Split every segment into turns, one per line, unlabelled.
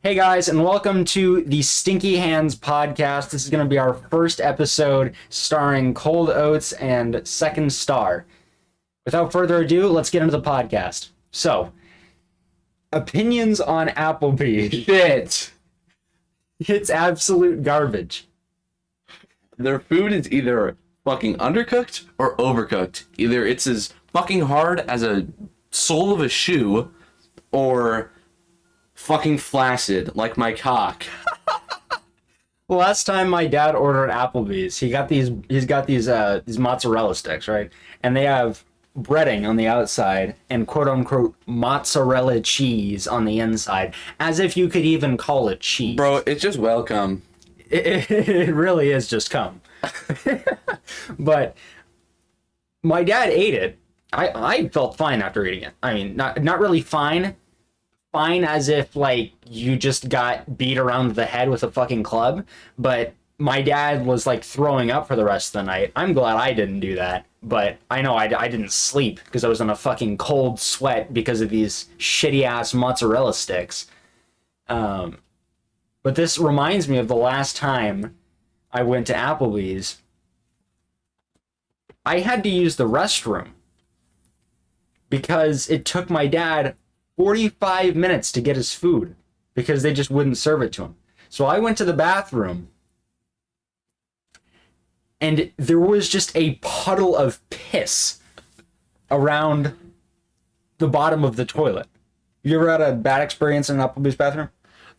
Hey guys, and welcome to the Stinky Hands podcast. This is going to be our first episode starring Cold Oats and Second Star. Without further ado, let's get into the podcast. So, opinions on Applebee's.
Shit.
It's absolute garbage.
Their food is either fucking undercooked or overcooked. Either it's as fucking hard as a sole of a shoe or fucking flaccid like my cock.
Last time my dad ordered Applebee's, he got these he's got these uh these mozzarella sticks, right? And they have breading on the outside and quote unquote mozzarella cheese on the inside, as if you could even call it cheese.
Bro, it's just welcome.
it, it really is just come. but my dad ate it. I, I felt fine after eating it. I mean, not not really fine. Fine as if like you just got beat around the head with a fucking club. But my dad was like throwing up for the rest of the night. I'm glad I didn't do that. But I know I, I didn't sleep because I was in a fucking cold sweat because of these shitty ass mozzarella sticks. Um, but this reminds me of the last time I went to Applebee's. I had to use the restroom because it took my dad 45 minutes to get his food because they just wouldn't serve it to him. So I went to the bathroom and there was just a puddle of piss around the bottom of the toilet. You ever had a bad experience in an Applebee's bathroom?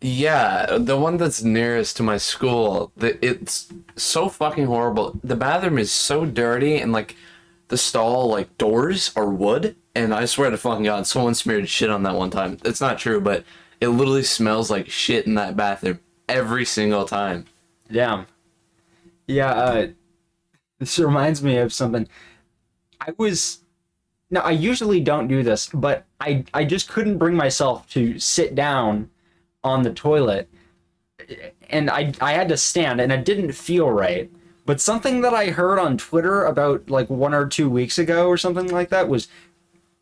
Yeah, the one that's nearest to my school, the, it's so fucking horrible. The bathroom is so dirty and like the stall like doors are wood and I swear to fucking god someone smeared shit on that one time. It's not true, but it literally smells like shit in that bathroom every single time.
Damn. Yeah, uh, this reminds me of something. I was. Now, I usually don't do this, but I, I just couldn't bring myself to sit down on the toilet. And I, I had to stand, and it didn't feel right. But something that I heard on Twitter about like one or two weeks ago or something like that was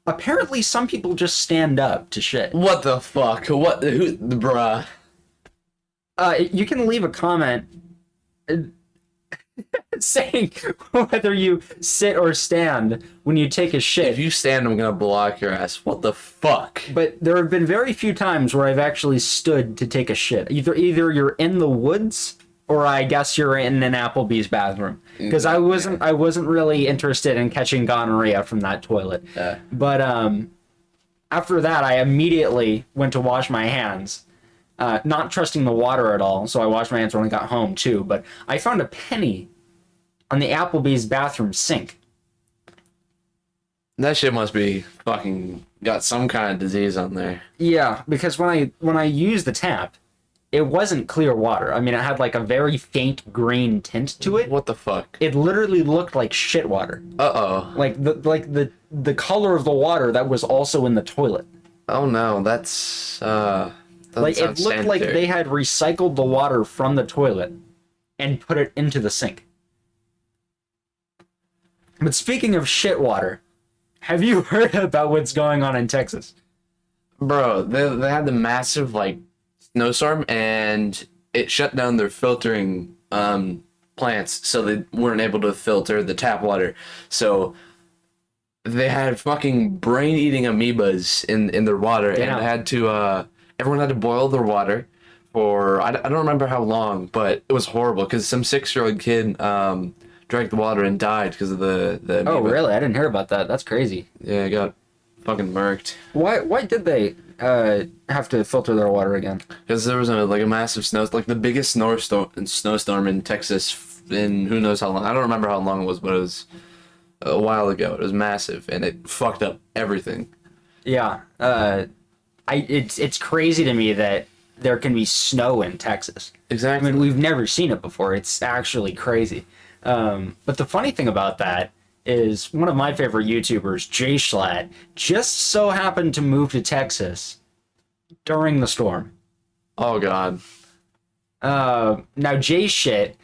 apparently some people just stand up to shit.
What the fuck? What the who the bruh?
Uh, you can leave a comment uh, saying whether you sit or stand when you take a shit.
If you stand, I'm gonna block your ass. What the fuck?
But there have been very few times where I've actually stood to take a shit. Either either you're in the woods or I guess you're in an Applebee's bathroom because I wasn't I wasn't really interested in catching gonorrhea from that toilet. But um, after that, I immediately went to wash my hands, uh, not trusting the water at all. So I washed my hands when I got home too. But I found a penny on the Applebee's bathroom sink.
That shit must be fucking got some kind of disease on there.
Yeah, because when I when I use the tap, it wasn't clear water. I mean, it had like a very faint green tint to it.
What the fuck?
It literally looked like shit water.
Uh oh.
Like the like the the color of the water that was also in the toilet.
Oh no, that's uh.
like it looked like they had recycled the water from the toilet and put it into the sink. But speaking of shit water, have you heard about what's going on in Texas?
Bro, they they had the massive like snowstorm and it shut down their filtering um plants, so they weren't able to filter the tap water. So they had fucking brain-eating amoebas in in their water,
Damn.
and had to uh everyone had to boil their water for I, don't- I don't remember how long, but it was horrible because some six-year-old kid um drank the water and died because of the the
Oh, really? I didn't hear about that. That's crazy.
Yeah, it got fucking murked.
Why? Why did they uh, have to filter their water again?
Because there was a like a massive snow, like the biggest snowstorm, snowstorm in Texas in who knows how long. I don't remember how long it was, but it was a while ago. It was massive, and it fucked up everything.
Yeah. Uh, I it's it's crazy to me that there can be snow in Texas.
Exactly.
I mean, we've never seen it before. It's actually crazy. Um, but the funny thing about that is one of my favorite YouTubers, Jay Schlatt, just so happened to move to Texas during the storm.
oh God.
Uh, now Jay shit.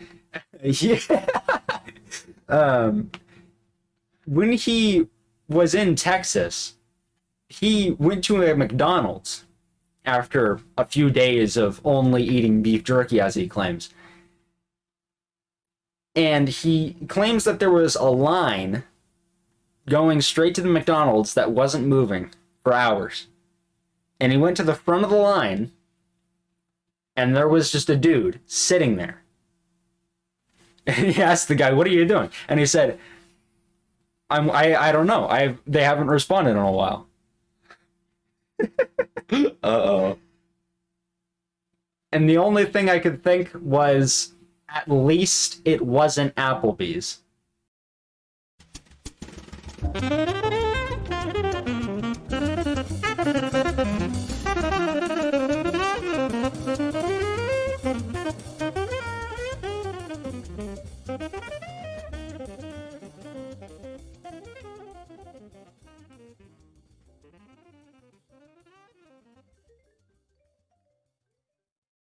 yeah. um, when he was in Texas, he went to a McDonald's after a few days of only eating beef jerky, as he claims. And he claims that there was a line going straight to the McDonald's that wasn't moving for hours. And he went to the front of the line, and there was just a dude sitting there. And he asked the guy, "What are you doing?" And he said, "I'm I I don't know. I they haven't responded in a while."
Uh oh.
And the only thing I could think was at least it wasn't Applebee's.